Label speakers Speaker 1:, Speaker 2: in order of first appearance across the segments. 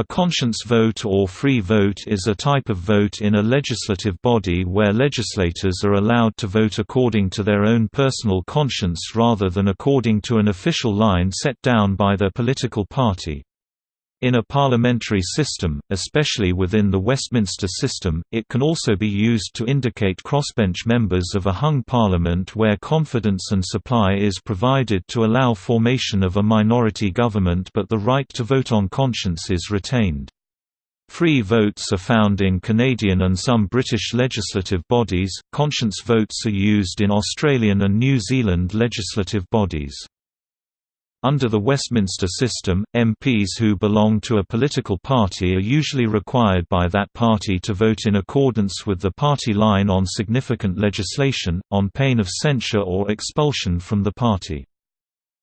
Speaker 1: A conscience vote or free vote is a type of vote in a legislative body where legislators are allowed to vote according to their own personal conscience rather than according to an official line set down by their political party. In a parliamentary system, especially within the Westminster system, it can also be used to indicate crossbench members of a hung parliament where confidence and supply is provided to allow formation of a minority government but the right to vote on conscience is retained. Free votes are found in Canadian and some British legislative bodies, conscience votes are used in Australian and New Zealand legislative bodies. Under the Westminster system, MPs who belong to a political party are usually required by that party to vote in accordance with the party line on significant legislation, on pain of censure or expulsion from the party.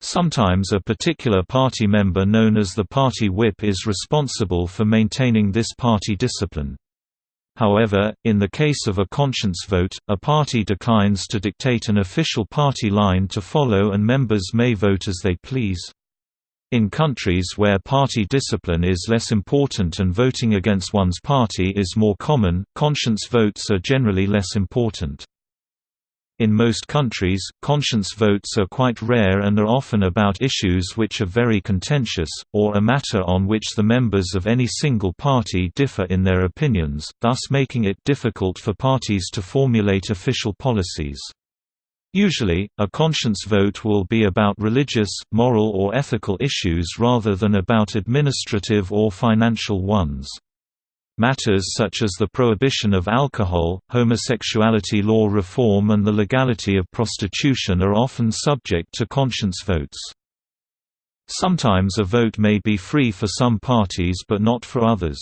Speaker 1: Sometimes a particular party member known as the party whip is responsible for maintaining this party discipline. However, in the case of a conscience vote, a party declines to dictate an official party line to follow and members may vote as they please. In countries where party discipline is less important and voting against one's party is more common, conscience votes are generally less important. In most countries, conscience votes are quite rare and are often about issues which are very contentious, or a matter on which the members of any single party differ in their opinions, thus making it difficult for parties to formulate official policies. Usually, a conscience vote will be about religious, moral or ethical issues rather than about administrative or financial ones. Matters such as the prohibition of alcohol, homosexuality law reform and the legality of prostitution are often subject to conscience votes. Sometimes a vote may be free for some parties but not for others.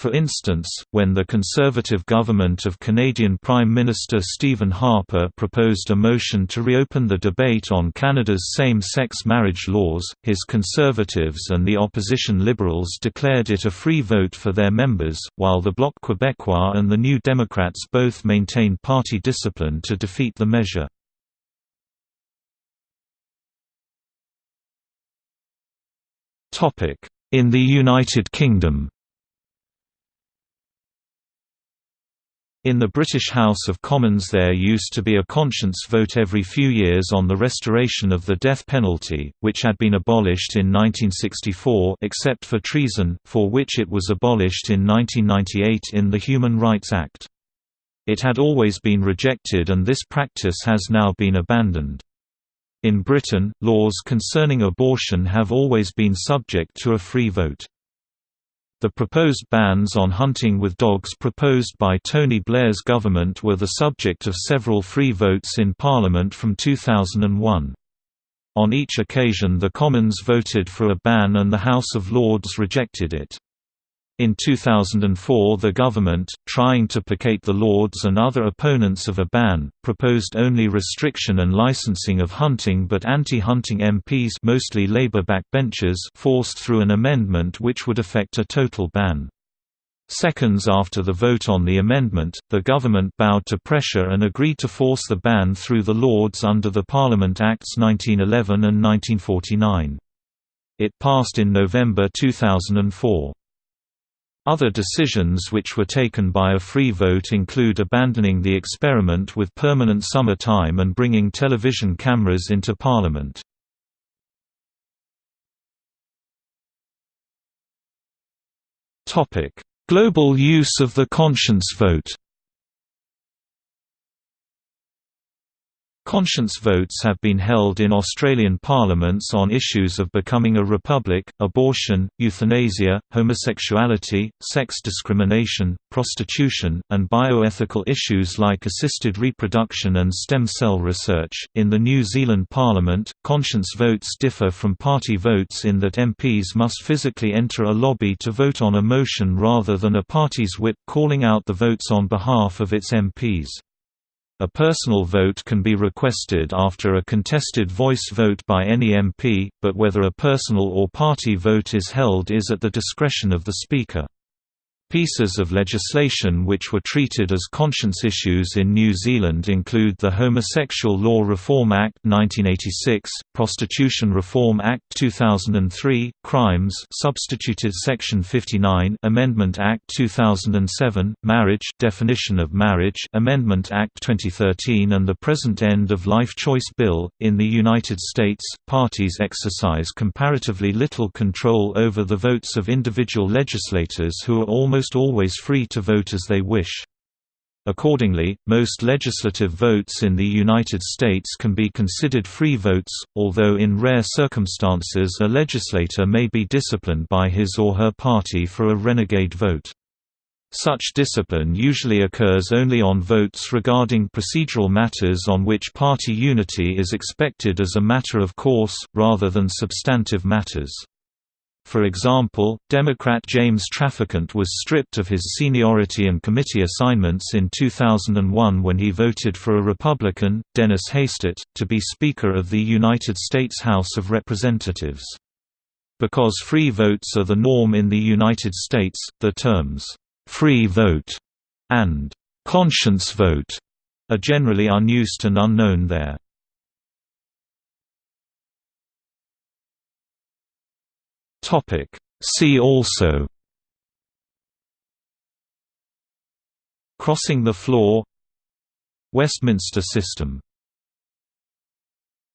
Speaker 1: For instance, when the Conservative government of Canadian Prime Minister Stephen Harper proposed a motion to reopen the debate on Canada's same-sex marriage laws, his Conservatives and the opposition Liberals declared it a free vote for their members, while the Bloc Québécois and the New Democrats both maintained party discipline to defeat the measure. In the United Kingdom In the British House of Commons there used to be a conscience vote every few years on the restoration of the death penalty, which had been abolished in 1964 except for treason, for which it was abolished in 1998 in the Human Rights Act. It had always been rejected and this practice has now been abandoned. In Britain, laws concerning abortion have always been subject to a free vote. The proposed bans on hunting with dogs proposed by Tony Blair's government were the subject of several free votes in Parliament from 2001. On each occasion the Commons voted for a ban and the House of Lords rejected it. In 2004 the government, trying to placate the Lords and other opponents of a ban, proposed only restriction and licensing of hunting but anti-hunting MPs mostly Labour backbenchers forced through an amendment which would affect a total ban. Seconds after the vote on the amendment, the government bowed to pressure and agreed to force the ban through the Lords under the Parliament Acts 1911 and 1949. It passed in November 2004. Other decisions which were taken by a free vote include abandoning the experiment with permanent summer time and bringing television cameras into Parliament. Global use of the conscience vote Conscience votes have been held in Australian parliaments on issues of becoming a republic, abortion, euthanasia, homosexuality, sex discrimination, prostitution, and bioethical issues like assisted reproduction and stem cell research. In the New Zealand Parliament, conscience votes differ from party votes in that MPs must physically enter a lobby to vote on a motion rather than a party's whip calling out the votes on behalf of its MPs. A personal vote can be requested after a contested voice vote by any MP, but whether a personal or party vote is held is at the discretion of the Speaker. Pieces of legislation which were treated as conscience issues in New Zealand include the Homosexual Law Reform Act 1986, Prostitution Reform Act 2003, Crimes substituted Section 59 Amendment Act 2007, Marriage definition of marriage Amendment Act 2013 and the present End of Life Choice Bill. In the United States, parties exercise comparatively little control over the votes of individual legislators who are almost almost always free to vote as they wish. Accordingly, most legislative votes in the United States can be considered free votes, although in rare circumstances a legislator may be disciplined by his or her party for a renegade vote. Such discipline usually occurs only on votes regarding procedural matters on which party unity is expected as a matter of course, rather than substantive matters. For example, Democrat James Traficant was stripped of his seniority and committee assignments in 2001 when he voted for a Republican, Dennis Hastert, to be Speaker of the United States House of Representatives. Because free votes are the norm in the United States, the terms, "'free vote' and "'conscience vote' are generally unused and unknown there. Topic. See also. Crossing the floor. Westminster system